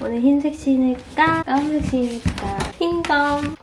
오늘 흰색 신을까? 까만색 신을까? 흰검.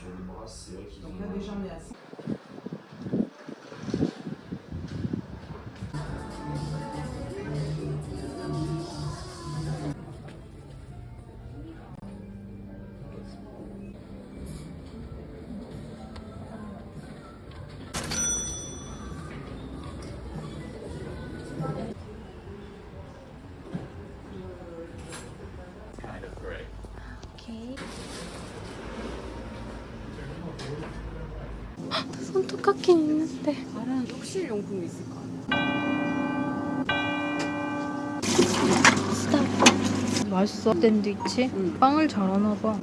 Sur le bras, c'est vrai qu'ils ont. Donc là déjà on est à 5. 맛있어. 샌드위치? 응. 빵을 잘하나 봐.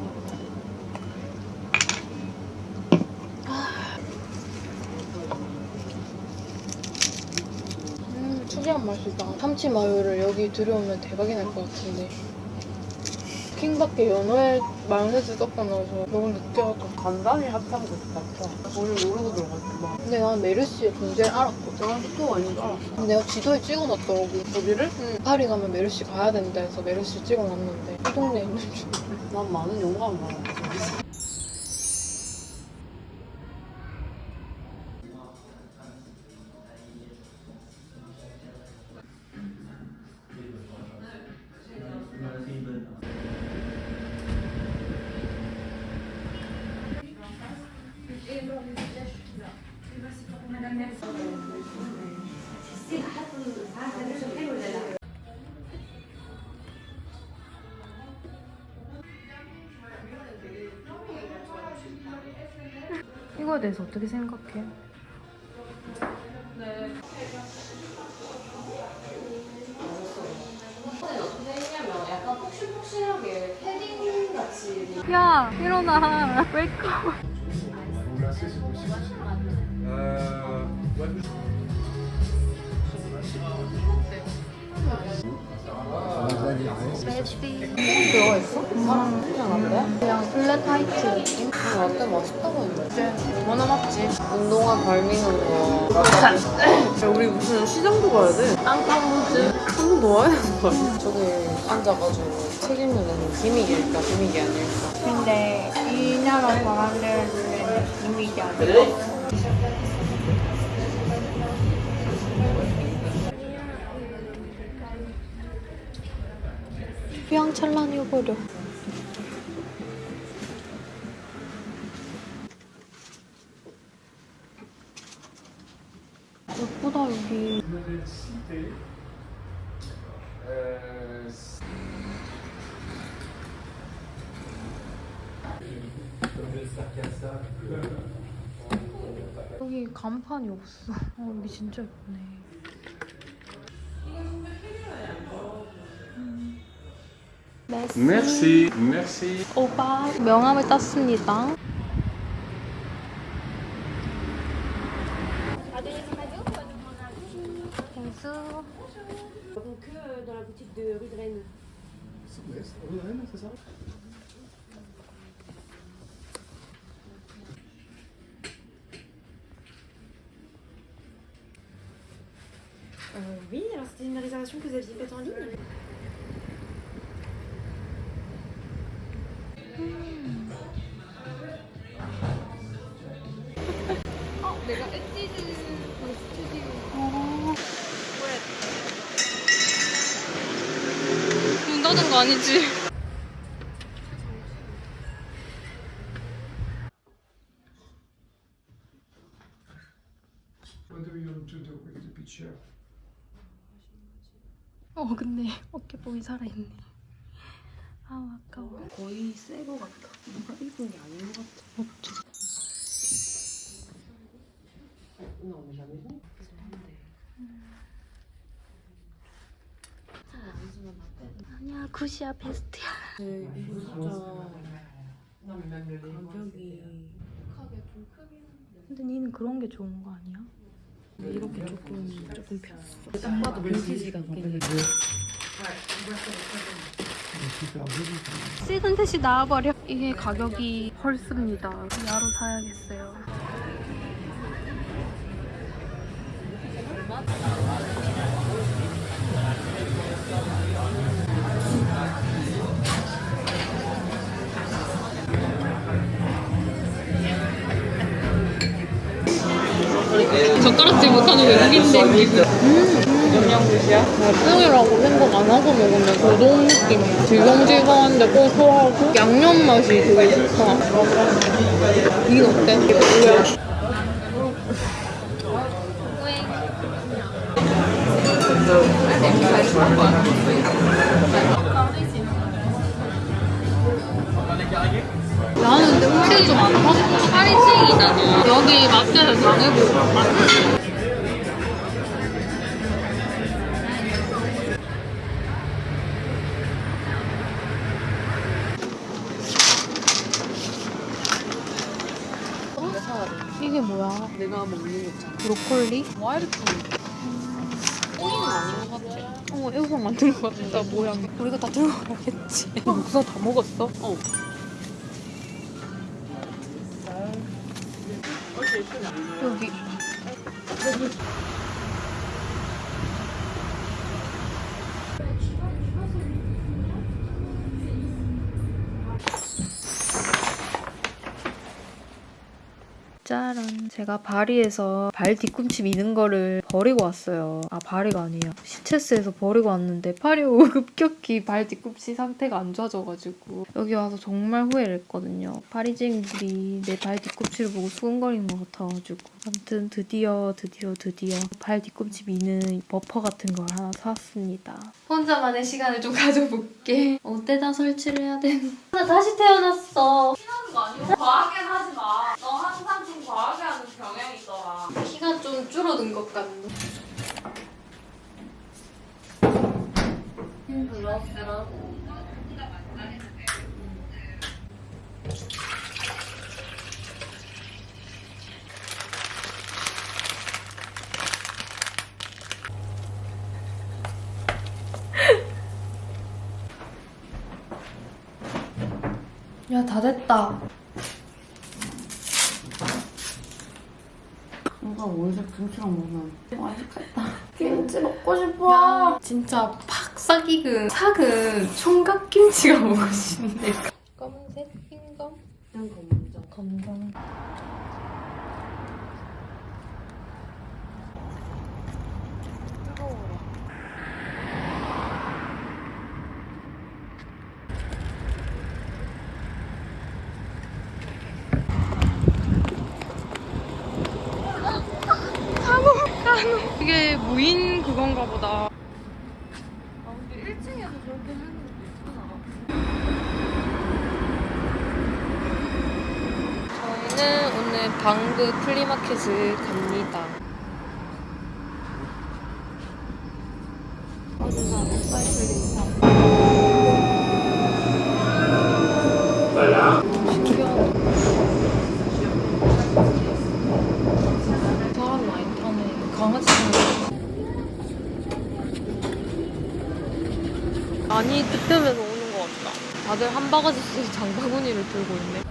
음, 특이한 맛이다. 참치 마요를 여기 들여오면 대박이 날 것 같은데. 킹밖에 연어에 마요네즈 섞어 넣어서 너무 느끼하다. 간단히 것 같아. 오늘 모르고 들어갔구만. 근데 난 메르시의 존재를 알았거든. 나도 또 아닌 줄 알았어. 근데 내가 지도에 찍어놨더라고. 거기를? 응. 파리 가면 메르시 가야 된다 해서 메르시 찍어놨는데 이 동네에 있는 줄. 난 많은 영감을 받았어. 대해서 어떻게 생각해? 약 저기 앉아가지고 책 읽는 기믹일까, 기믹이 아닐까. 근데 이 나라 사람들 눈에는 이미지 아니야. 휘황찬란해버려. 예쁘다 여기 여기 간판이 없어 어 여기 진짜 예쁘네 음. 메시. Merci, merci. 오빠 명함을 땄습니다. 아니지. 어 근데 어깨뽕이 살아있네. 아 아까워. 거의 새거 같다 뭔가 입은 게 아닌 것 같아. 어쩌 푸시아 베스트야. 네, 진짜 가격이 근데 니는 그런 게 좋은 거 아니야? 이렇게 조금 조금 폈어. 딱 봐도 빈티지 같긴 해. 듯이 나와버려. 이게 가격이 헐습니다. 야로 사야겠어요. 젓가락질 못하는 외국인데 지금 영양굿이야? 닭등이라고 생각 안 하고 먹으면 고동 느낌이야 질겅질겅한데 고소하고 양념 맛이 되게 좋다 이게 어때? 이게 뭐야? 나는 근데 혹시 좀 많다? 파이팅이잖아 여기 마트에서 당해보고 이게 뭐야? 내가 먹는 거잖아 브로콜리? 와이르트 꼬이는 아닌 것 같아 어, 애호박 만든 것 같다, 모양이. 우리가 다 들고 가야겠지. 목사 다 먹었어? 어 여 짜란. 제가 바리에서 발 뒤꿈치 미는 거를 버리고 왔어요. 아, 바리가 아니에요. 시체스에서 버리고 왔는데 팔이 급격히 발 뒤꿈치 상태가 안 좋아져가지고 여기 와서 정말 후회를 했거든요. 파리쟁이들이 내 발 뒤꿈치를 보고 수근거리는 것 같아가지고 아무튼 드디어 드디어 드디어 발 뒤꿈치 미는 버퍼 같은 걸 하나 사왔습니다. 혼자만의 시간을 좀 가져볼게. 어디다 설치를 해야 되는 나 다시 태어났어. 과하게 하지 마너 항상 좀 과하게 하는 경향이 있더라 키가 좀 줄어든 것 같네. 야, 다 됐다. 뭔가 원래 김치랑 먹으면 맛있겠다 김치 먹고 싶어. 진짜 팍 싹익은 삭은 총각김치가 먹고 싶네. 검은색 흰검 그냥 검정 검정. 이게 무인 그건가 보다. 저희는 오늘 방구 플리마켓을 갑니다. 사람 많이 타네. 강아지 많이 득템해서 오는 것 같다. 다들 한 바가지씩 장바구니를 들고 있네.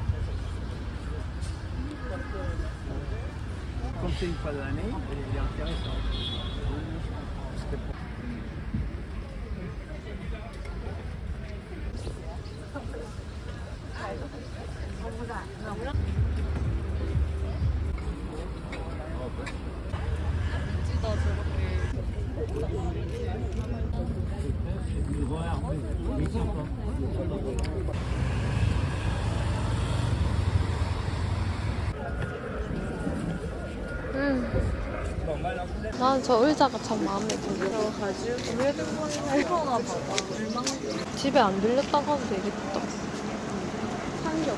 저 의자가 참 마음에 들어. 집에 안 들렸다고 하면 되겠다. 산게.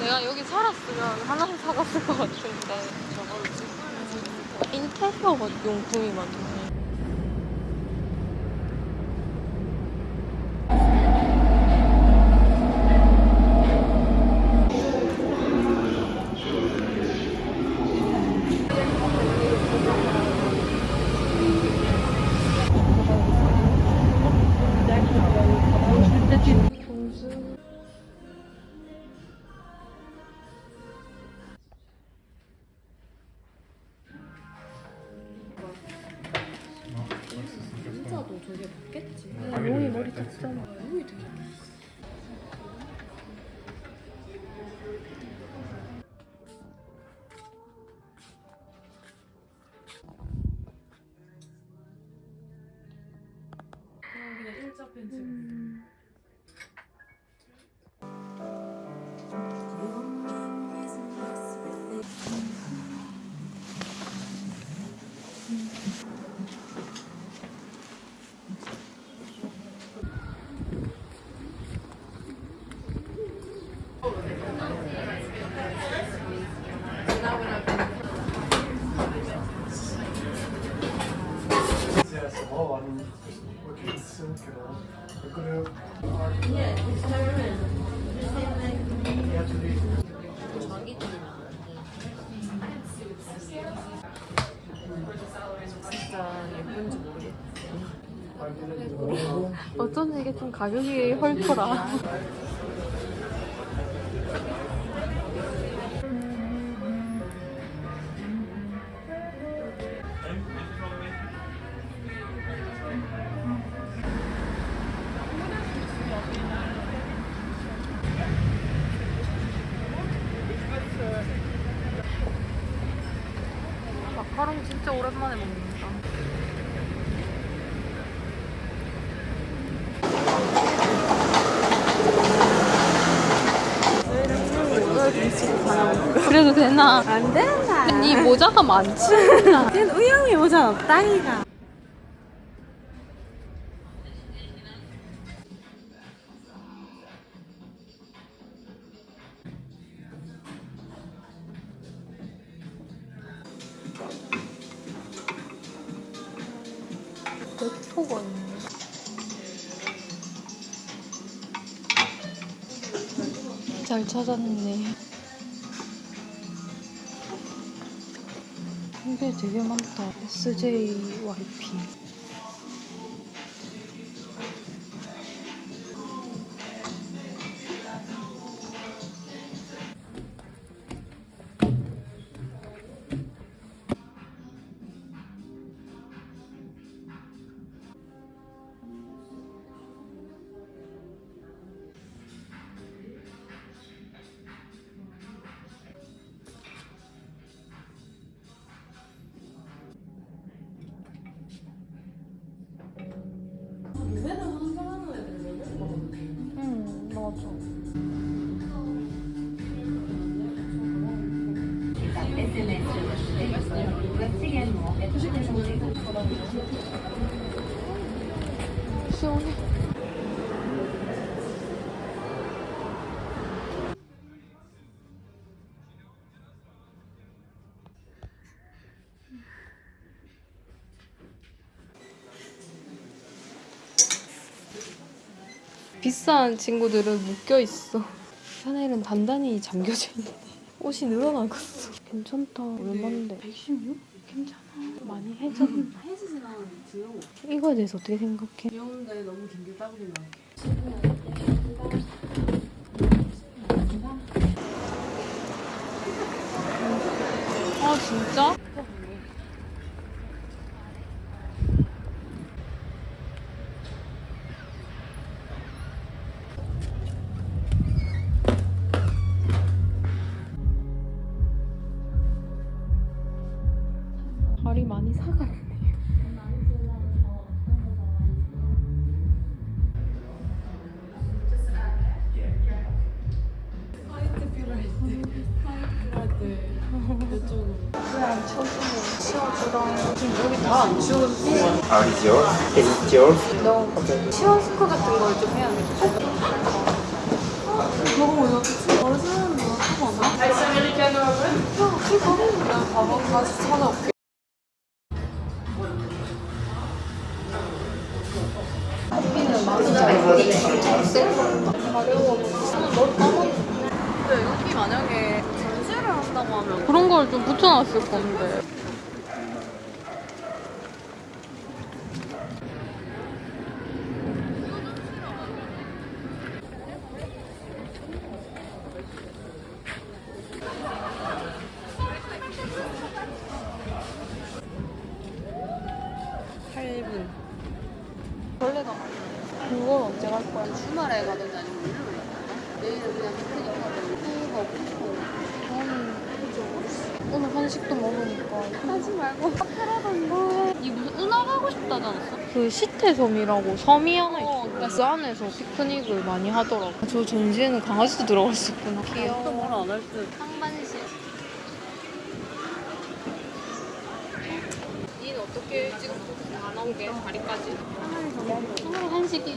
내 내가 여기 살았으면 하나씩 사갔을 것 같은데 인테리어 용품이 많네 가격이 헐더라. 그래도 되나? 안 된다. 이 모자가 많지? 쟤는 우영이 모자 없다니까. 몇 있네. 잘 찾았네. 이게 되게 많다. SJYP. 비싼 친구들은 묶여 있어. 샤넬은 단단히 잠겨져 있네. 옷이 늘어나갔어. 괜찮다. 얼마인데? 116? 괜찮아. 많이? 해지진 않은데 귀여워. 이거에 대해서 어떻게 생각해? 귀여운데 너무 긴게 따블린 나. 아 진짜? 그 시태섬이라고 섬이 하나 있어 그래서 안에서 피크닉을 많이 하더라고. 저 전시회는 강아지도 들어갈 수 있구나. 귀여워. 또 뭐라 안할 듯. 상반신. 니는 어떻게 찍었어? 안 나온 게 다리까지? 하나로 한식이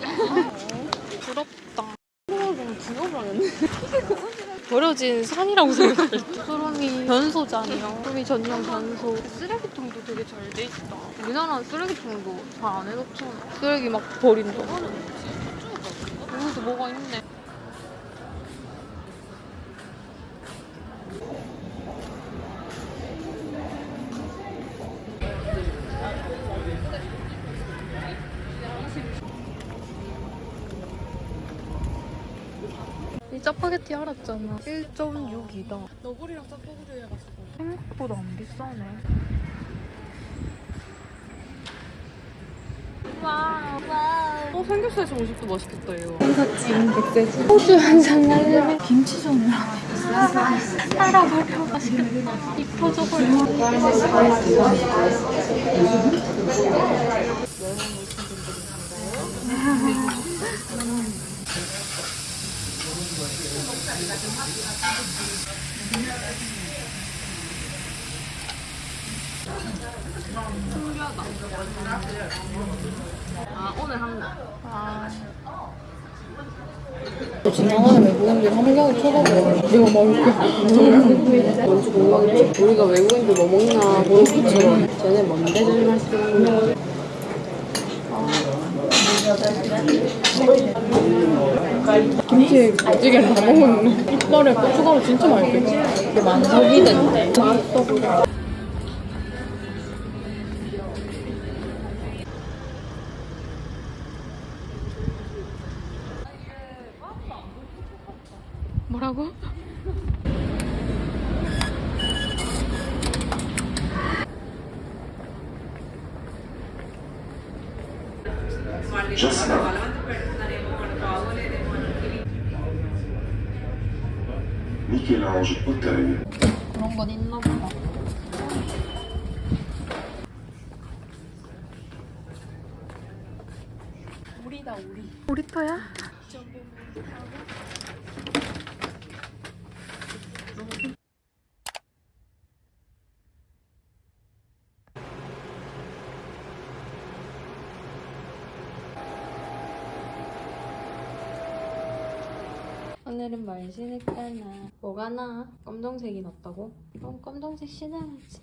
부럽다. 너무 부여하겠네 버려진 산이라고 생각할 때. 수름이 변소잖아요. 수름이 전용 변소. 쓰레기통도 되게 잘 돼 있다. 우리나라는 쓰레기통도 잘 안 해놓잖아 쓰레기 막 버린다 여기도 뭐가 있네. 이 짜파게 티 알았잖아. 1.6이다. 너구리랑 짜파구리 해가지고. 생각보다 안 비싸네. Wow. Wow 어 삼겹살 정식도 맛있겠다 이거. 소주 한잔 할래? 김치전이랑 따라버려 맛있겠다. 이 표정을 아 오늘 한 거. 아. 지나가는 외국인들 한 명이 쳐다보고 막 이렇게 뭔지 궁금하겠지 우리가 외국인들 뭐 먹나 것처럼 쟤네 뭔데 저리 맛있는 김치 찌개를 다 먹었네 이빨에 고춧가루 진짜 맛있겠지 이게 만석이 된대 맛있어고? Jasmin. Michel-Ange Auteuil. 그런 건 있나 보다. 우리다 우리. 우리터야? 신을까나 뭐가 나? 검정색이 낫다고? 그럼 검정색 신어야지.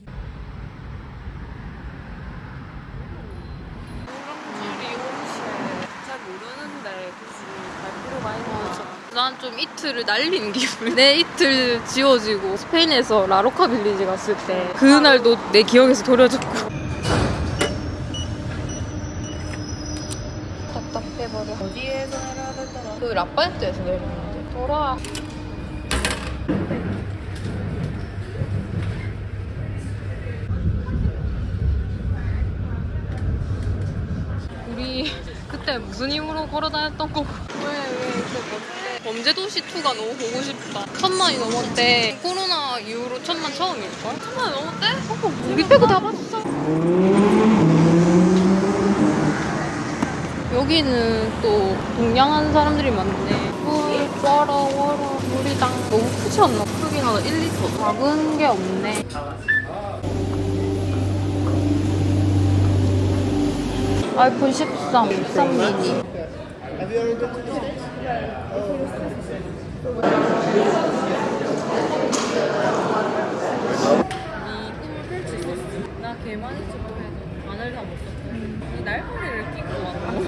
모르는데 굳이 갈 필요가 있나 난 좀 이틀을 날린 기분 내 이틀 지워지고 스페인에서 라로카 빌리지 갔을 때 그날도 내 기억에서 도려졌고. 답답해 버려. 어디에서 내려야 되더라. 그 라파에트에서 내렸는데 돌아 우리 그때 무슨 힘으로 걸어 다녔던 거고 왜왜 이렇게 범죄도시 2가 너무 보고 싶다. 천만이 넘었대. 코로나 이후로 천만 처음일걸? 천만이 넘었대? 어, 우리 빼고 다 봤어. 여기는 또 동양한 사람들이 많네 아이고 와라 와라 물이당 너무 크지 않나? 크긴 하다 1리터 작은 게 없네 아이폰 13 13 미니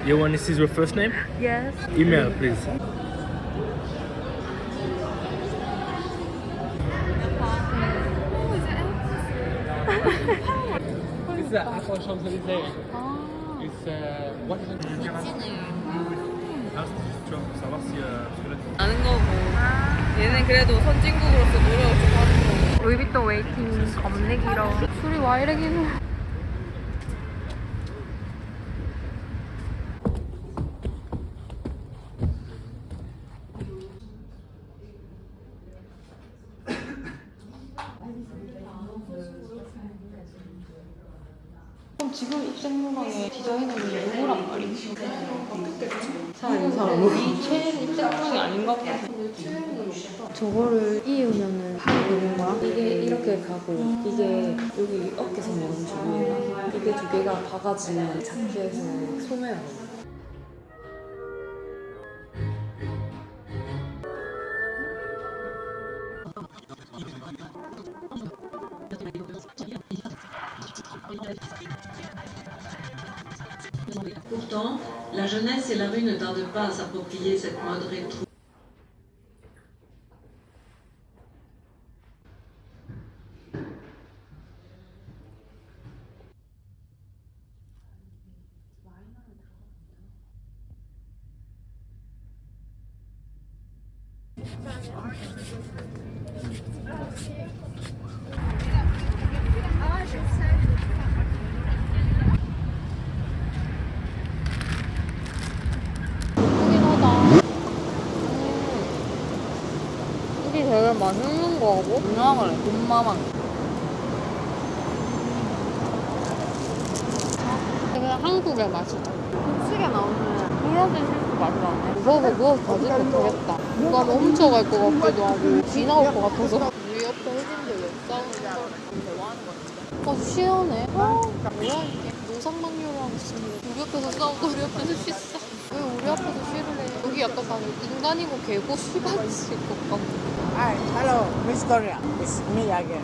You want to see your first name? Yes. Email, please. It's uh, Aqua Champs-Élysées. It's uh, what is it? Ah, euh, que là, 아는 거고 얘는 그래도 선진국으로서 노력을 좀 하는 거고 루이비통 웨이팅 겁내 길어. 술이 와 이래 길어. 지금 입생로랑의 디자이너는 누구란 말이지? 사람 이 사람 이 최애 입장이 아닌가 보다 저거를 이으면은 팔이 되는 거야? 이게 이렇게 가고 이게 여기 어깨선 멈추고 이게 두 개가 바가지 자켓의 소매야. Pourtant, la jeunesse et la rue ne tardent pas à s'approprier cette mode rétro. 거하고 유명하래 돈마망 되게 한국의 맛이다 음식에 나오는 불러진 실수 맛이 나네. 무서워서 누워서 가지도 못하겠다. 누가 멈춰갈 것 같기도 하고. 비 나올 것 같아서. 우리 옆에 흑인들 왜 싸우는 거야? 대화하는 거 같은데 아 시원해. 아 뭐야 이게? 노상만류랑 있습니다 우리 옆에서 싸우고 우리 옆에서 씻어 왜 우리 앞에서 쉬를 해 여기 약간 다 인간이고 개고 수 같이 것 같고 Hi, hello, Miss Korea. It's me again.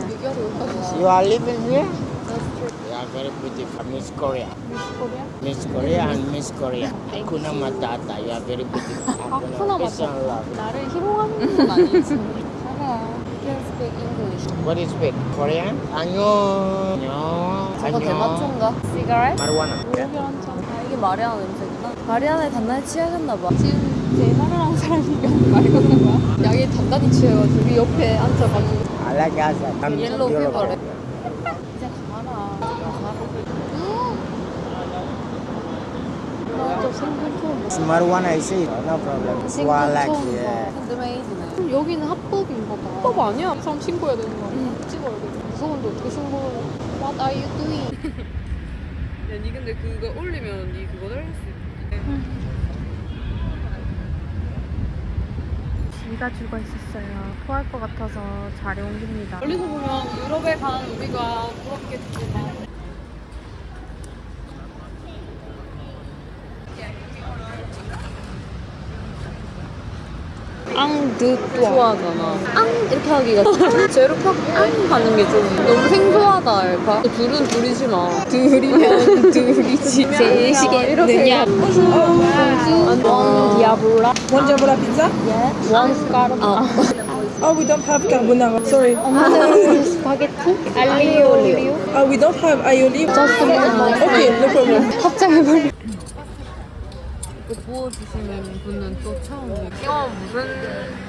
You are living here? You are very beautiful, Miss Korea. Miss Korea? Miss Korea and Miss Korea. Hakuna Matata. You are very beautiful. 마타타 love. 나를 희롱하는 건 아니지 can speak English What is big? Korean? 안녕. 안녕. 저거 대마초인가? 시가렛? Marijuana. 여기 한참 아 이게 마리아나 냄새구나 마리아나에 단단히 취해졌나봐 지금 제일 마리아나 사람이 많이 걷는 거야? 양이 단단히 취해가지고 우리 옆에 앉아가지고 I like that. I'm 옐로우 beautiful. 피버래 이제 가라 marijuana, I. No problem. I like. Yeah. 핸드메이드네 여기는 합법인가 봐 합법 아니야? 사람 신고해야 되는 거 아니야? 찍어야 돼 무서운데 어떻게 신고해 What are you doing? 야 니 근데 그거 올리면 니 그거 달릴 수 있대 비가 죽어 있었어요. 토할 것 같아서 자리 옮깁니다. 멀리서 보면 유럽에 간 우리가 부럽겠지만 좋아하잖아. 앙! 이렇게 하기가 제로 팍 앙 하는 게 좀 너무 생소하다 알까? 둘은 둘이지만 둘이면 둘이지. 셋이게 느냐? 원수 원 디아블라. One diavola pizza? 원 스카르마 Oh, we don't have carbonara. Sorry. 알리오 올리오. Oh, we don't have aioli. Okay, no problem. 합장해버려. 이거 부어주시는 분은 또 처음이에요 이거 무슨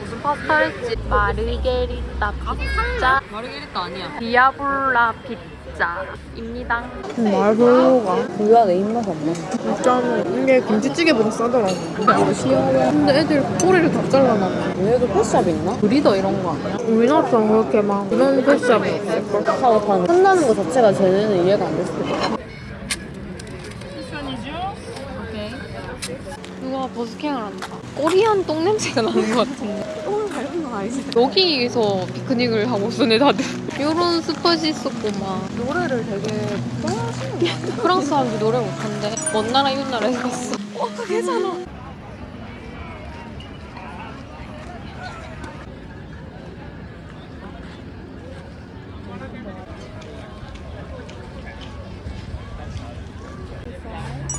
무슨 파스타랬지? 마르게리따 피자, 마르게리타 아니야 디아블라 피자입니다. 말벌로가 우리가 내 입맛 안 맞아. 일단 이게 김치찌개보다 싸더라고. 근데 애들 꼬리를 다 잘라놔 얘도 패스샵 있나? 브리더 이런 거 아니야? 우리나라처럼 그렇게 막 이런 패스샵이 없을걸? 하고 파는 한다는 거 자체가 제대는 이해가 안 됐을 거야. 누가 버스킹을 한다 코리안 똥 냄새가 나는 것 같은데 똥을 밟은 건 아니지. 여기서 피크닉을 하고 쓰네 다들 이런 스팟이 있었구만 노래를 되게 좋아하시는 거? 프랑스 사람들 노래 못한대 먼 나라 이웃 나라 해봤어 어, 그게잖아.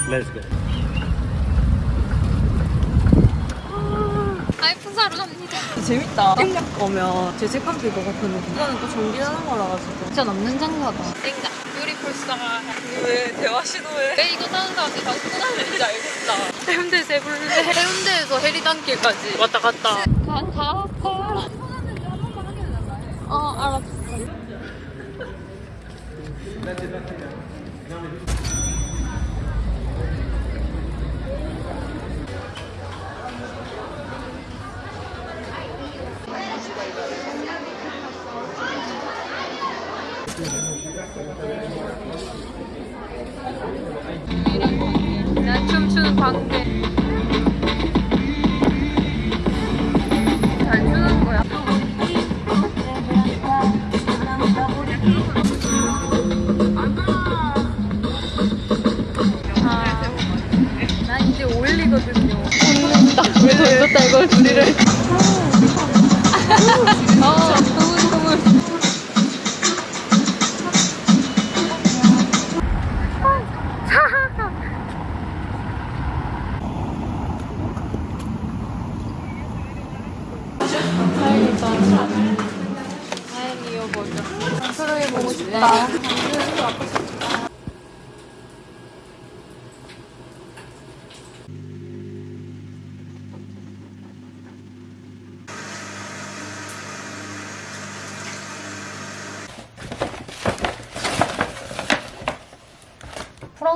Let's go. 아이폰 사러 갑니다. 재밌다. 땡각 오면 죄책감 들것 같은데 이거는 또 정리하는 거라 가지고 진짜 남는 장사다. 땡가. 뷰티풀 스타. 왜 대화 시도해? 왜 이거 사는 사람들이 다 수다는지 알겠다. 해운대 세블레. 해운대에서 해리단길까지 왔다 갔다.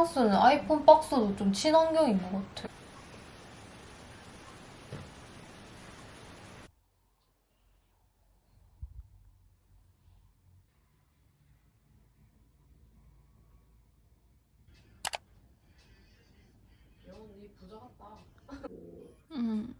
프랑스는 아이폰 박스도 좀 친환경인 것 같아. 음.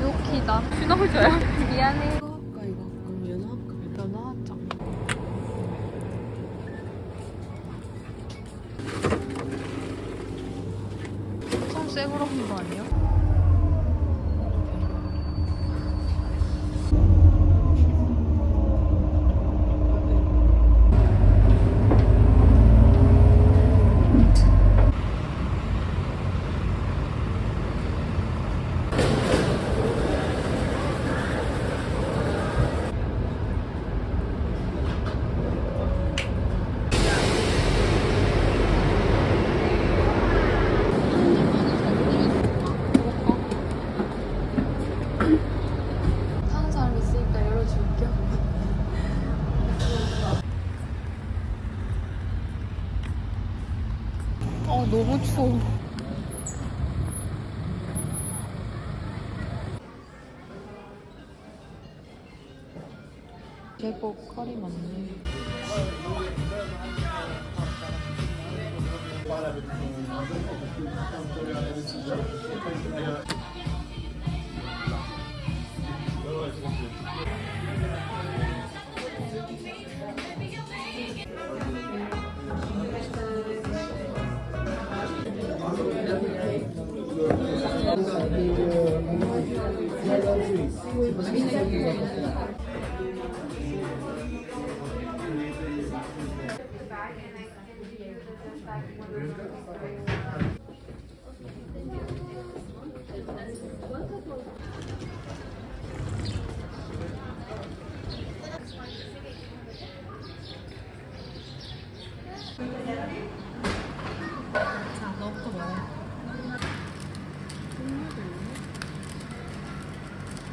유키다. 슈너저야. 미안해. 아까 이거 그럼 연합급이 연하장. 엄청 새거로 한거 아니야? 타는 사람 있으니까 열어줄게. 어,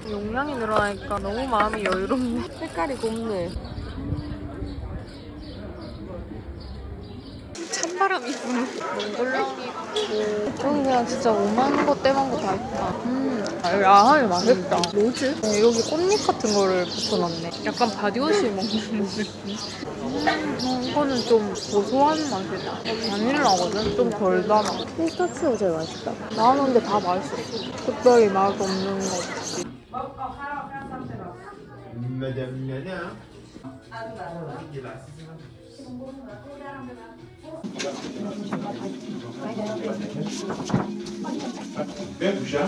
용량이 늘어나니까 너무 마음이 여유롭네. 색깔이 곱네. 찬바람이 부는. 있고 여기 그냥 진짜 오만 거 떼만 거 다 있다. 음, 아, 여기 아하이 맛있다. 뭐지? 네, 여기 꽃잎 같은 거를 붙여놨네. 약간 body wash 먹는 느낌. 음, 이거는 좀 고소한 맛이다. 어, 바닐라거든? 좀 덜 달아. 피스타치오 제일 맛있다. 나는 근데 다 맛있어. 특별히 맛 없는 거 없이. Bebo já?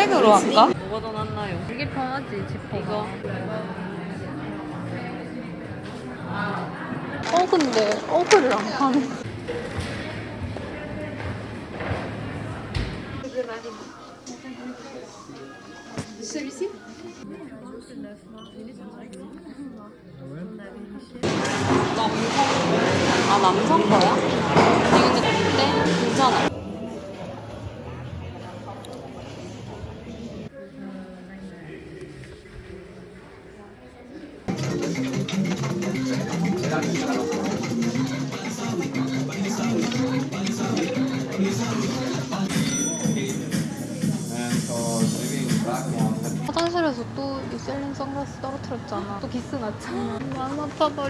블랙으로 할까? 뭐가 더 낫나요? 이게 편하지 지퍼가. 어 근데 어그를 안 파네. 아 남성 거야? 근데 어때? 괜찮아.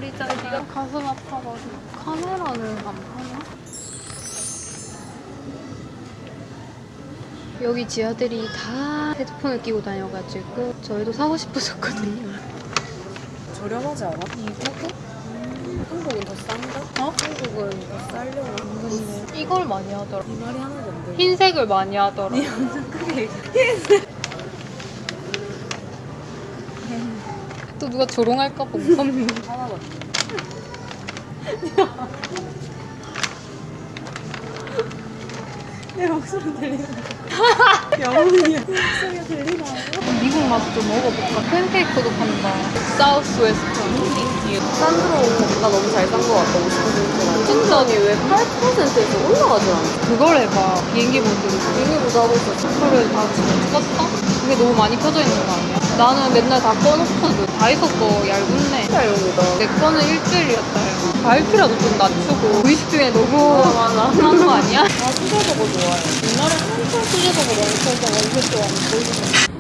버리자. 네가 가슴 아파버려. 카메라는 안 파나? 여기 지하들이 다 헤드폰을 끼고 다녀가지고 저희도 사고 싶어졌거든요. 저렴하지 않아? 이거고? 한국은 더 싼가? 어? 한국은 더 싸려고 건데. 이걸 많이 하더라. 이 말이 하는 건데. 흰색을 많이 하더라. 크게 또 누가 조롱할까 봐 무섭네. 하나만. 내 목소리 들리나? 영혼이야. 목소리가 들리나? 미국 맛도 좀 먹어볼까? 팬케이크도 판다. 사우스 웨스트. 산드로 나 너무 잘산거 같다. 50%가. 진짜니 왜 8%에서 올라가지 않아? 그걸 해봐. 비행기 모드. 비행기 보자 하고 있었어. 그래, 다 지금 껐어? 그게 너무 많이 켜져 있는 거 아니야? 나는 맨날 다 꺼놓거든. 다 있었어. 얇은네. 진짜 이런거다. 내 거는 일주일이었다. 야. 밝기라도 좀 낮추고. 의식 중에 너무 맞아. 한거 아니야? 나 수제버거 좋아해. 옛날에 한참 수제버거 많이 먹어서 완전 좋아하는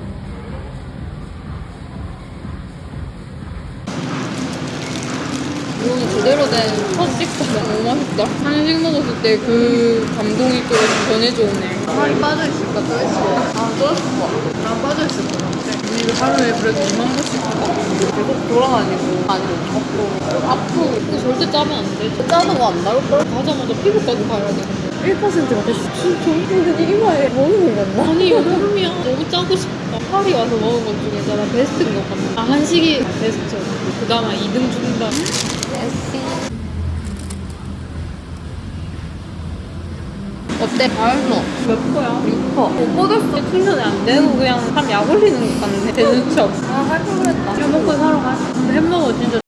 이거는 제대로 식사 너무 맛있다. 한식 먹었을 때 그 감동이 또 전해져 오네. 살이 빠져있을까, 쪄있을까? 아, 쪄있을 것 같아. 난 빠져있을 것 같아. 우리 하루에 그래도 2만 번씩. 계속 돌아다니고 못 먹고 아프고 이거 절대 짜면 안 돼. 짜는 거 안 나올걸? 가자마자 피부과도 가야 돼. 1%가 됐어. 근데 이마에 먹는 거 같나? 아니 여름이야. 너무 짜고 싶다. 파리 와서 먹은 것 중에 나 베스트인 것 같아. 아, 한식이 베스트. 그 다음에 2등 준다. 어때? 맛있어. 몇 거야? 6퍼. 못 뻗었어. 충전이 안 되고 그냥 참 약 올리는 것 같네. 되는 척. 아, 할 걸 그랬다. 이거 먹고 사러 가. 햄버거 진짜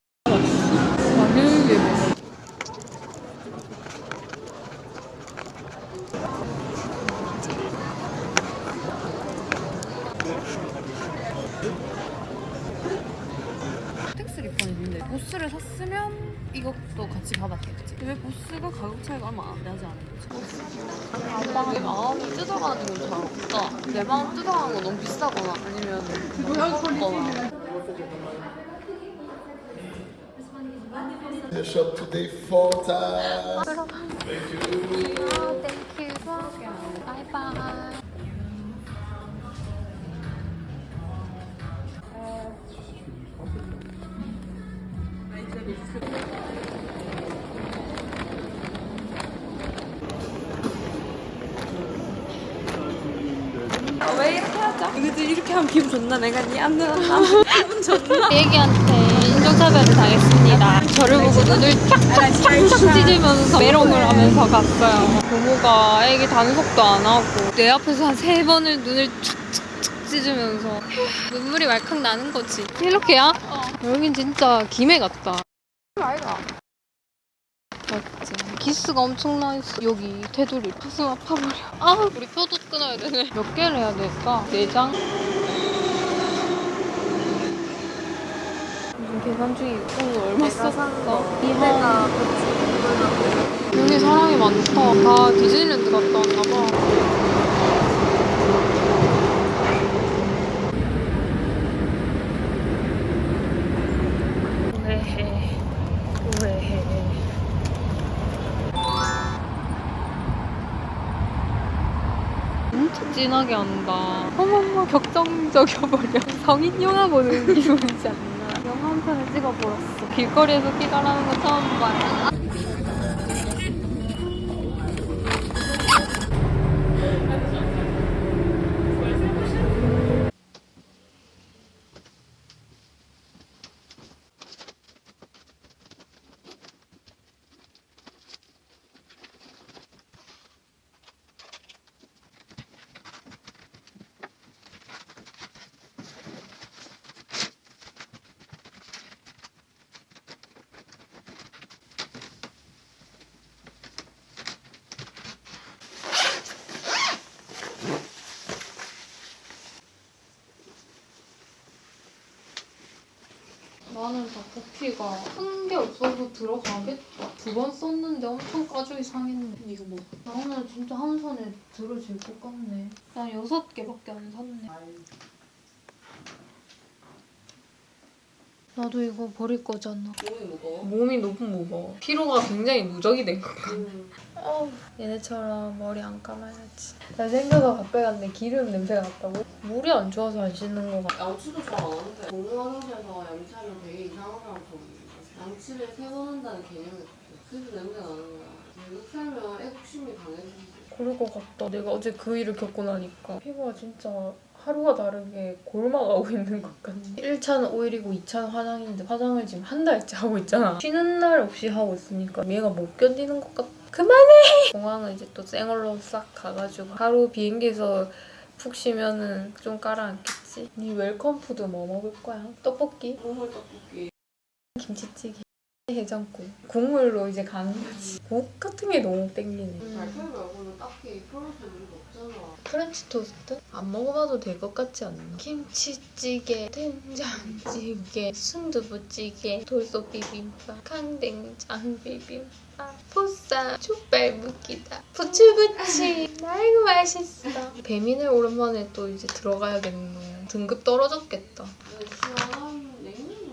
The shop today four times. Thank you. 바이바이. 왜 이렇게 하자? 근데 이렇게 하면 기분 좋나? 내가 네 안느 한다. 기분 좋나? 애기한테 인종차별을 당했 습니다. 저를 보고 눈을 촥촥촥 찢으면서 메롱을 하면서 갔어요. 부모가 애기 단속도 안 하고 내 앞에서 한 세 번을 눈을 촥촥촥 찢으면서 눈물이 왈칵 나는 거지. 이렇게야? 여긴 진짜 김해 같다. 아이가. 맞지. 기스가 엄청 나 있어. 여기 테두리 가슴 아파버려. 아, 우리 표도 끊어야 되네. 몇 개를 해야 될까? 네 장? 무슨 계산 중이고 오늘 얼마 썼어? 이해가 여기 사람이 많다. 다 디즈니랜드 갔다 왔나 봐. 왜해? 왜해? 진짜 진하게 한다. 어머머 격정적여버려. 성인 영화 보는 기분이지 않나. 영화 한 편을 찍어버렸어. 길거리에서 피가라는 거 처음 봐요. 뷰티가 큰 게 없어서 들어가겠다. 두 번 썼는데 엄청 가죽이 상했네. 이거 뭐? 나는 진짜 한 손에 들어질 것 같네. 난 여섯 개밖에 안 샀네. 나도 이거 버릴 거잖아. 몸이 무거워? 몸이 너무 무거워. 피로가 굉장히 누적이 된것 같아. 음. 어, 얘네처럼 머리 안 감아야지. 나 생겨서 가까이 갔는데 기름 냄새가 났다고? 물이 안 좋아서 안 씻는 거 같아. 양치도 잘 안 하는데 공공 화장실에서 양치하면 되게 이상한 사람 보는 양치를 세 번 한다는 개념이 없어. 그래서 냄새 나는 거야. 외국 살면 애국심이 강해지지. 그럴 것 같다. 내가 어제 그 일을 겪고 나니까 피부가 진짜 하루가 다르게 골마가고 있는 것 같네. 1차는 오일이고 2차는 화장인데 화장을 지금 한 달째 하고 있잖아. 쉬는 날 없이 하고 있으니까 얘가 못 견디는 것 같아. 그만해! 공항은 이제 또 쌩얼로 싹 가가지고 하루 비행기에서 푹 쉬면은 좀 깔아앉겠지. 니 welcome food 뭐 먹을 거야? 떡볶이? 국물 떡볶이. 김치찌개? 해장국? 국물로 이제 가는 거지. 국 같은 게 너무 땡기네. 발표 말고는 딱히 프로젝트 의미가 없잖아. 프렌치 토스트? 안 먹어봐도 될 것 같지 않나? 김치찌개, 된장찌개, 순두부찌개, 돌솥 비빔밥, 강된장 비빔밥, 보쌈, 족발 묵기다, 부추부치. 아이고 맛있어. 배민을 오랜만에 또 이제 들어가야겠네. 등급 떨어졌겠다. 근데 시원한 냉면이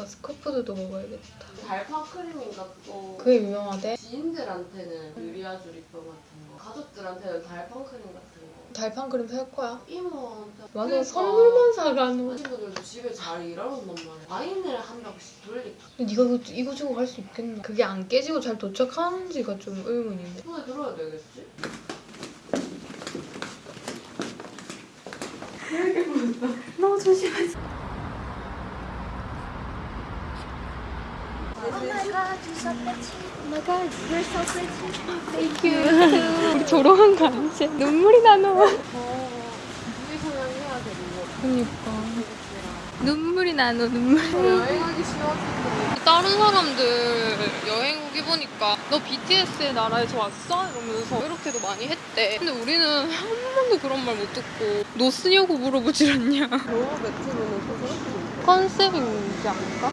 랑 스코푸드도 먹어야겠다. 달파 크림인가 그거. 그게 유명하대? 지인들한테는 유리아주리병 같은 거, 가족들한테는 달판 크림 같은 거. 달판 크림 살 거야? 이모한테 맞아 그러니까 선물만 사가노. 친구들도 집에 잘 일하는 단 말이야. 와인을 한 병씩 돌리고. 근데 네가 이거, 이거 주고 갈 수 있겠나? 그게 안 깨지고 잘 도착하는지가 좀 의문이네. 손에 들어야 되겠지? 너무 조심해. 우리 졸업한 거 아니지? 눈물이 나노. 그니까. 눈물이 나노, 눈물. 여행하기 싫어서. 다른 사람들 여행 오기 보니까 너 BTS의 나라에서 왔어? 이러면서 이렇게도 많이 했대. 근데 우리는 한 번도 그런 말 못 듣고 너 쓰냐고 물어보질 않냐. 너 매트로는 컨셉이지 않을까?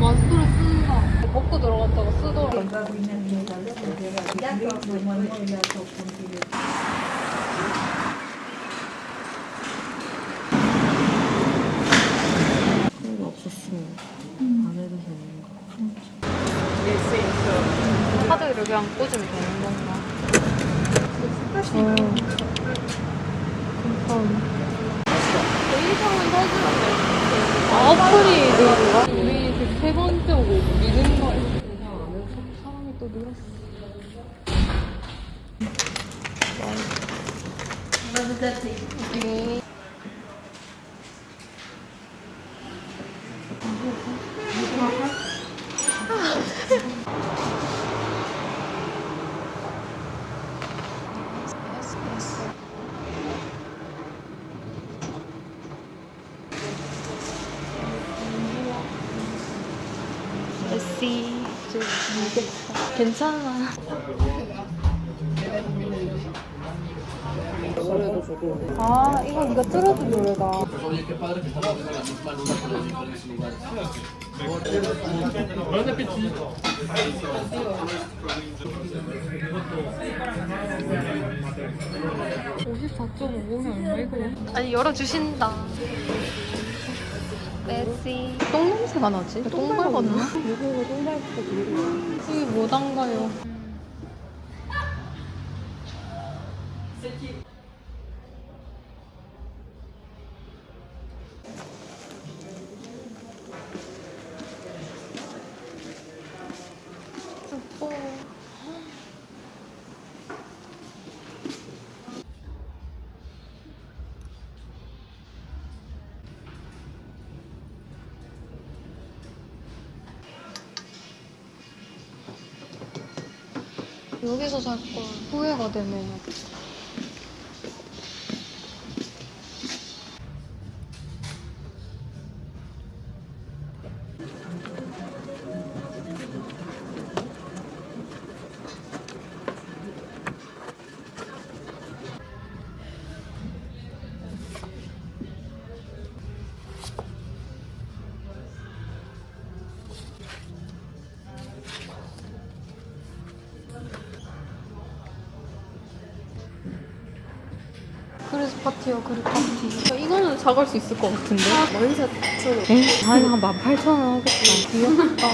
마스크를 쓴다. 벗고 들어갔다가 쓰더라. 카드를 그냥 꽂으면 되는 건가? 어. 이상은 사주면 돼. 아, 어플이 늘었나? 우리 지금 세 번째 오고 믿은 거 그냥 안 해서 사람이 또 늘었어. 네. 메시 괜찮아. 아 이거 네가 틀어준 노래다. 아니 열어주신다. 메시. 똥 냄새가 나지? 똥 밟았나? 여기가 똥 밟고 그러고. 이게 뭐 담가요? 살걸 후회가 되네. 파티와 그릭 파티. 이거는 사갈 수 있을 것 같은데. 만사 4천 에? 아니 한 18,000원 하겠다. 귀엽다.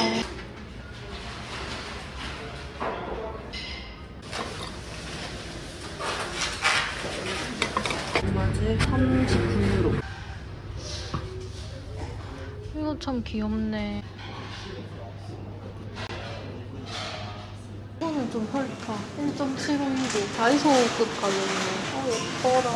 얼마지? 39유로. 이거 참 귀엽네. 1.75유로. 다이소급 가격이네. 어, 예뻐라.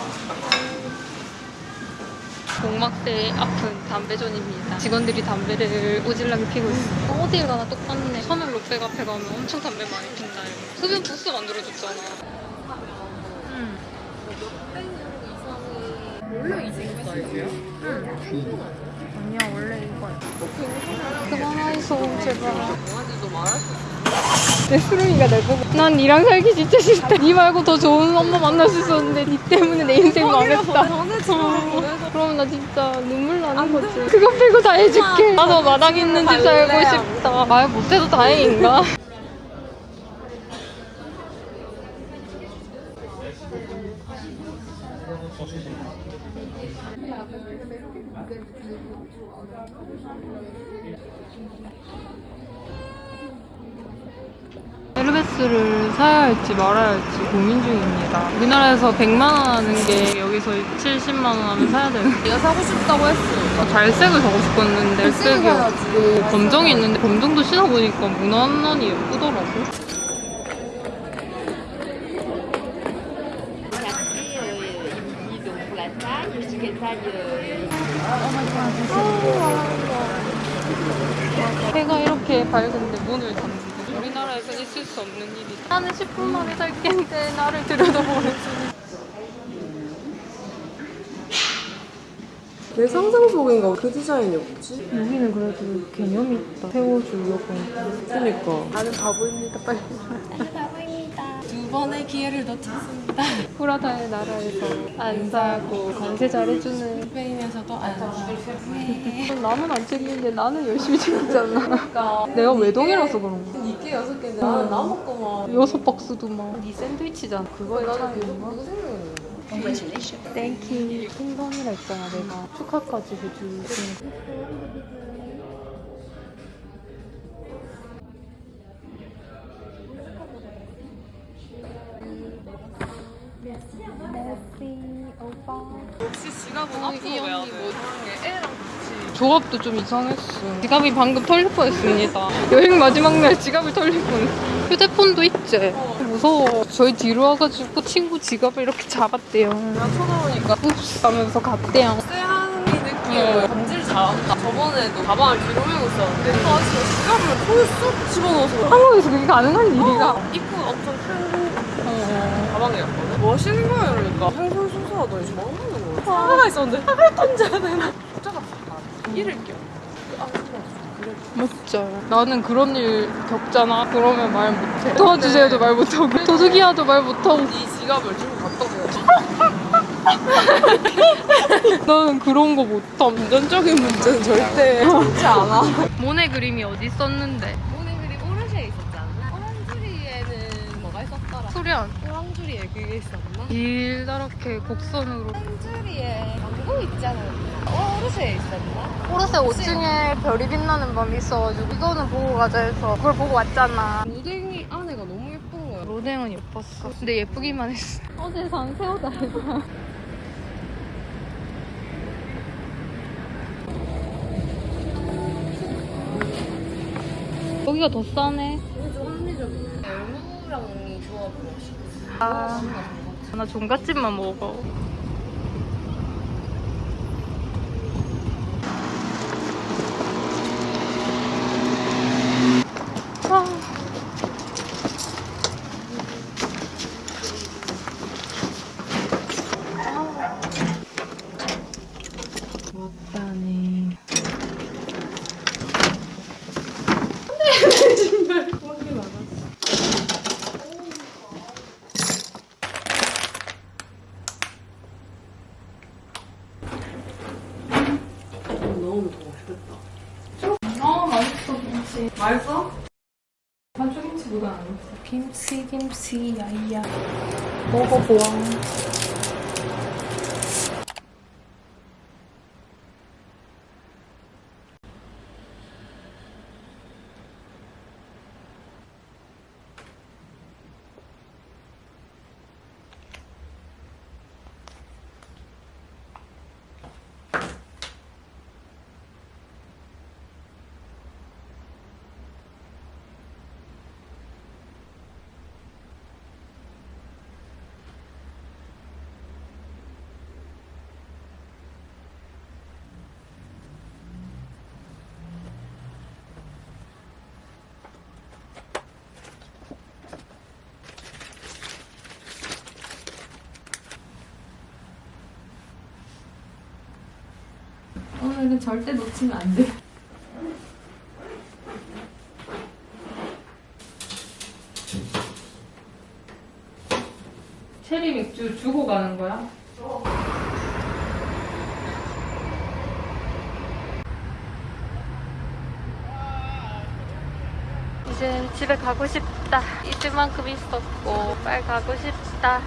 공막대 앞은 담배존입니다. 직원들이 담배를 오질나게 피고 있어. 어딜 가나 똑같네. 처음에 롯데 카페 가면 엄청 담배 많이 핀다. 이거. 흡연 부스 만들어줬잖아. 응. 원래 이 정도 사이즈야? 아니야 원래 이거야. 그만하이소 제발. 강아지도 말할 수. 내 수름이가 날 보고 난 니랑 살기 진짜 싫다. 니 말고 더 좋은 엄마 만날 수 있었는데 니 때문에 내 인생 망했다. 어. 그러면 나 진짜 눈물 나는 거지. 그거 빼고 다 해줄게. 나도 마당 있는 집 살고 싶다. 말 못해도 다행인가? 에르메스를 사야 할지 말아야 할지 고민 중입니다. 우리나라에서 100만 원 하는 게 여기서 70만 원 하면 사야 되는 내가 사고 싶다고 했어. 갈색을 사고 싶었는데 갈색이 없고 검정이 있는데 검정도 신어보니까 무난하니 예쁘더라고. 해가 이렇게 밝은데 문을 닫는데 우리나라에서 있을 수 없는 일이다. 나는 10분 만에 살 겠는데 나를 들여다보면서 내 상상 속인가 그 디자인이 없지? 여기는 그래도 개념이 있다. 세워주려고. 그니까 나는 바보입니다. 빨리. 두 번의 기회를 놓쳤습니다. 프라다의 나라에서 안 사고 관세 잘해주는 스페인에서도 안 사고. 남은 안 챙기는데 나는 열심히 챙기잖아. 내가 외동이라서 그런 거 야. 이게 여섯 개인데 나는 남았구만 여섯 박스도 막. 네 샌드위치잖아. 그거에 나는 차이인 그거 땡큐. 킹덤이라 했잖아 내가. 축하까지 해주신 혹시 지갑은 앞으로 왜안 해? 애랑. 조합도 좀 이상했어. 지갑이 방금 털릴 뻔했습니다. 여행 마지막 날 지갑을 털릴 뻔했어. 휴대폰도 있지. 무서워. 저희 뒤로 와가지고 친구 지갑을 이렇게 잡았대요. 내가 쳐다보니까 읍스 하면서 갔대요. 쎄한 이 느낌을 감지를 잘한다. 저번에도 가방을 뒤로 메고 있었는데 아 진짜 지갑을 손에 쏙 집어넣어서 한국에서 그게 가능한 일이가? 입구 엄청 큰 가방이었거든. 뭐 하시는 거야 이러니까 횡설수설하더니 저 먹는 거야. 하나가 있었는데 하나를 던져야 되나? 같아. 잃을 겸. 맞죠. 나는 그런 일 겪잖아. 그러면 말 못해. 도와주세요도 말 못하고. 도둑이야도 말 못하고. 이 지갑을 들고 갔다고. 나는 그런 거 못함. 금전적인 문제는 절대 참지 않아 모네 그림이 어디 있었는데? 그리 오르쉐에 있었지 않나? 오랑주리에는 뭐가 있었더라? 소련. 오랑주리에 그게 있었나? 길다랗게 곡선으로. 오랑주리에 광고 있잖아. 오르쉐에 있었나? 오르세 5층에 별이 빛나는 밤이 있어가지고 이거는 보고 가자 해서 그걸 보고 왔잖아. 무댕이 안에가 너무 예쁜 거야. 로댕은 예뻤어. 근데 예쁘기만 했어. 어제 산 새우다리가. 여기가 더 싸네. 이게 좀 합리적이네. 열무랑 조합으로 맛있어. 아, 나 종갓집만 먹어. 아. 왔다니. 너무 더 맛있겠다 아 맛있어 김치. 맛있어? 반죽김치보다 안 맛있어. 김치 김치 야이 이거는 절대 놓치면 안 돼. 체리 맥주 주고 가는 거야? 이제 집에 가고 싶다. 잊을 만큼 있었고 빨리 가고 싶다.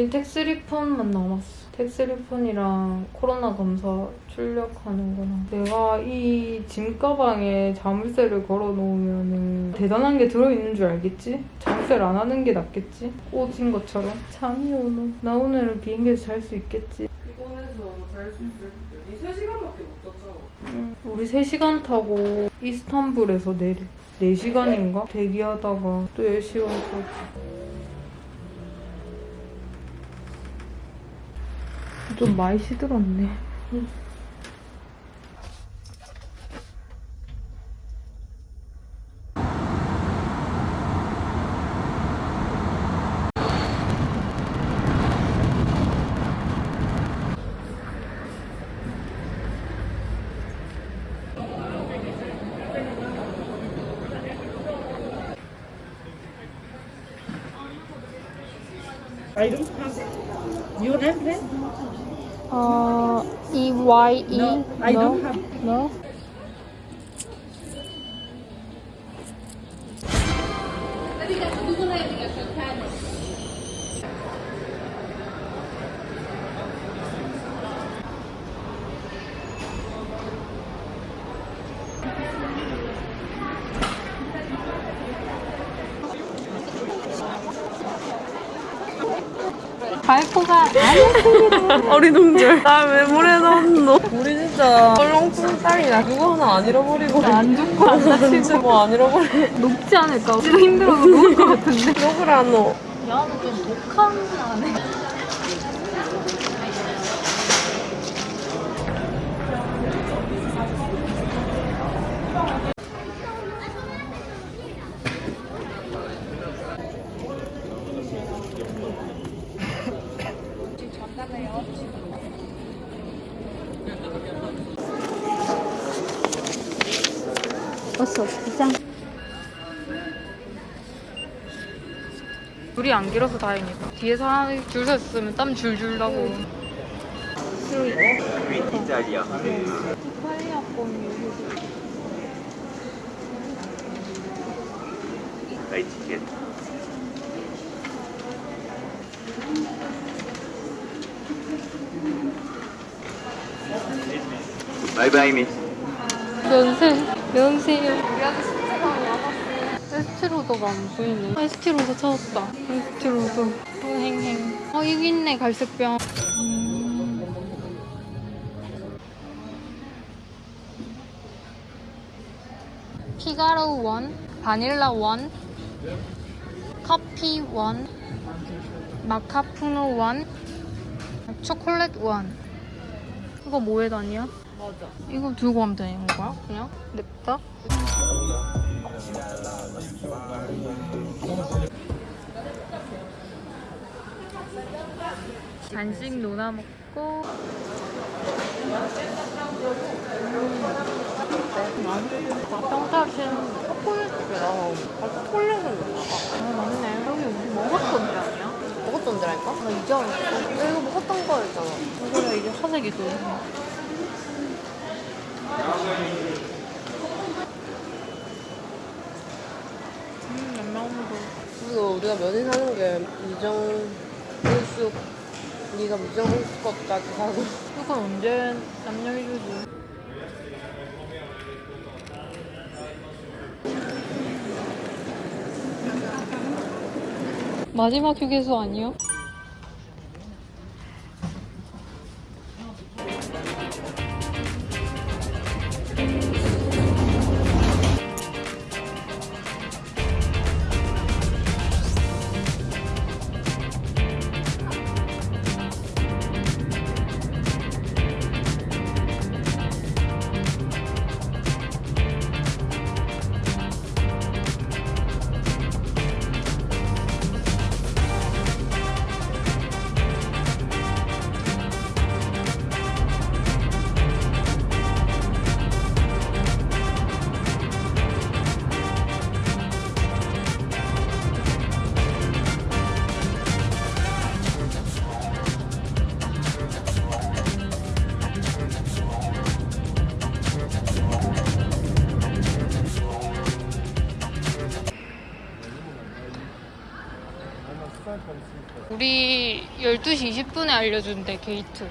우린 tax refund만 남았어. Tax refund랑 코로나 검사 출력하는 거랑 내가 이 짐 가방에 자물쇠를 걸어 놓으면 대단한 게 들어있는 줄 알겠지? 자물쇠를 안 하는 게 낫겠지? 꽂은 것처럼. 잠이 오노. 나 오늘은 비행기에서 잘 수 있겠지? 피곤해서 잘 수 있을 때 3시간밖에 못 잤잖아. 응. 우리 3시간 타고 이스탄불에서 내려. 4시간인가? 대기하다가 또 10시간 타 좀 많이 시들었네. I no? do 어리둥절. 나 왜 물에 넣었노? 우리 진짜 딸이나 그거 하나 안 잃어버리고. 안 죽고 안 진짜 뭐안 잃어버리고. 녹지 않을까? 진짜 힘들어서 녹을 것 같은데. 욕을 안 넣어. 야는 좀 독한 안에. 어서 시장. 줄이 안 길어서 다행이다. 뒤에 사람이 줄 섰으면 땀 줄줄 나고. 이탈리아 껌이 La etichetta. Bye bye, miss. 면세, 면세요. 에스티로더가 안 보이네. 아, 에스티로더 찾았다. 에스티로더. 흥행행. 어, 여기 있네, 갈색병. 음. 피가로 원, 바닐라 원, 커피 원, 마카푸노 원, 초콜릿 원. 이거 뭐에 다니야? 맞아. 이거 들고 가면 되는 거야? 그냥? 냅다? 간식 노나 먹고 평타신 아, 초콜릿은 나가. 아 맞네 여기 우리 먹었던 데 아니야? 먹었던 데라니까? 나 이제 알았어 나 이거 먹었던 거였잖아. 이거는 이게 화색이 또 음, 양념도 그리고 우리가 면이 사는 게 미정 일숙 네가 미정 일숙 것까지 사고. 이건 언제 남녀 주지? 마지막 휴게소 아니요? 12시 20분에 알려준대 게이트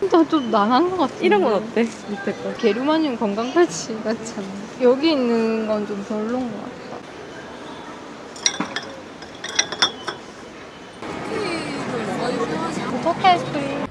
진짜 좀 난한 것 같아 이런 건 어때? 밑에 거. 게르마늄 건강팔찌 같지 않아? 여기 있는 건 좀 별로인 것 같아 포케 아이스크림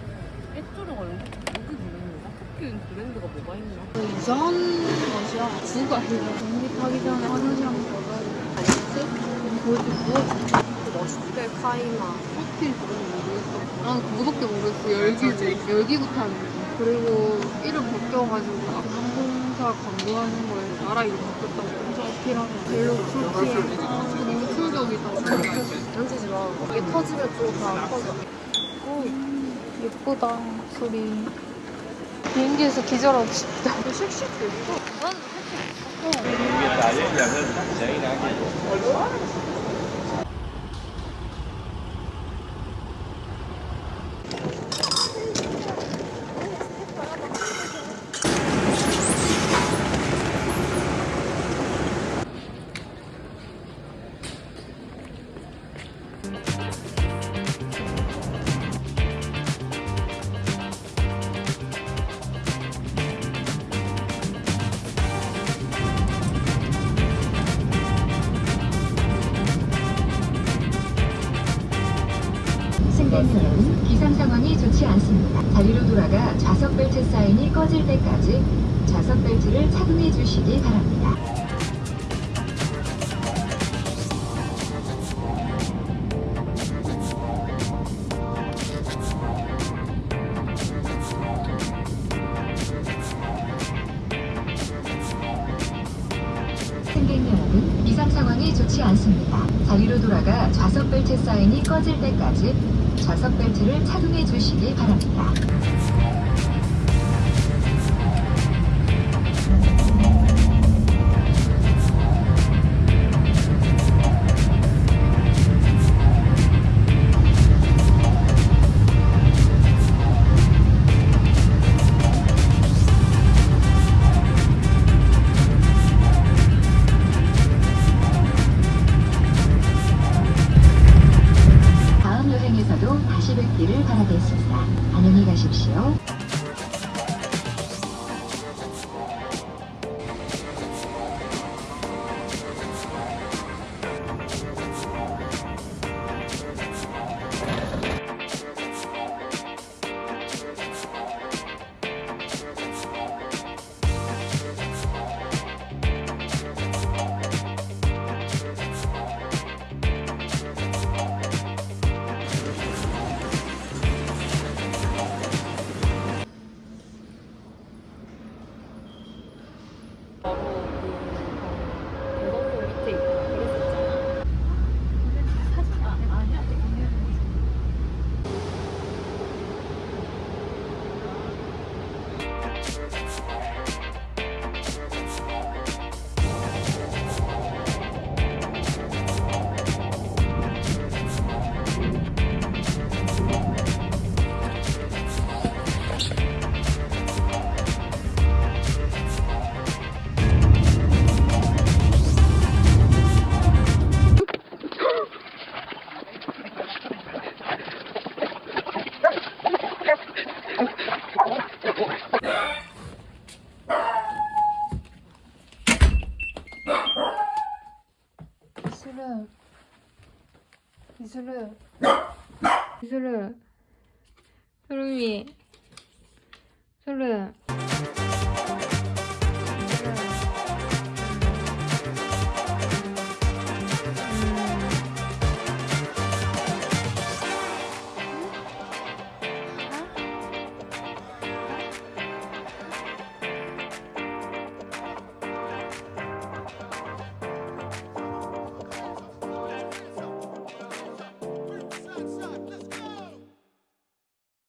액조류가 여기 여기 브랜드가? 토끼는 브랜드가 뭐가 있나? 이상한 맛이야 국 아니야 전기타기 전에 화장실 한번 가봐야 돼 맛있지? 멋있대 카이마 커피 모르겠어 난 그거밖에 모르겠어 열기구 열기구 타는 거 그리고 이름 바뀌어가지고 항공사 광고하는 거에 나라 이름 바뀌었다고 엄청 어필하면 별로 그렇게 아, 너무 충격이다 만지지 마 이게 터지면 또다 터져 오, 예쁘다 소리 비행기에서 기절하고 싶다 씩씩도 있어 승객 사인이 꺼질 때까지 좌석 벨트를 착용해 주시기 바랍니다.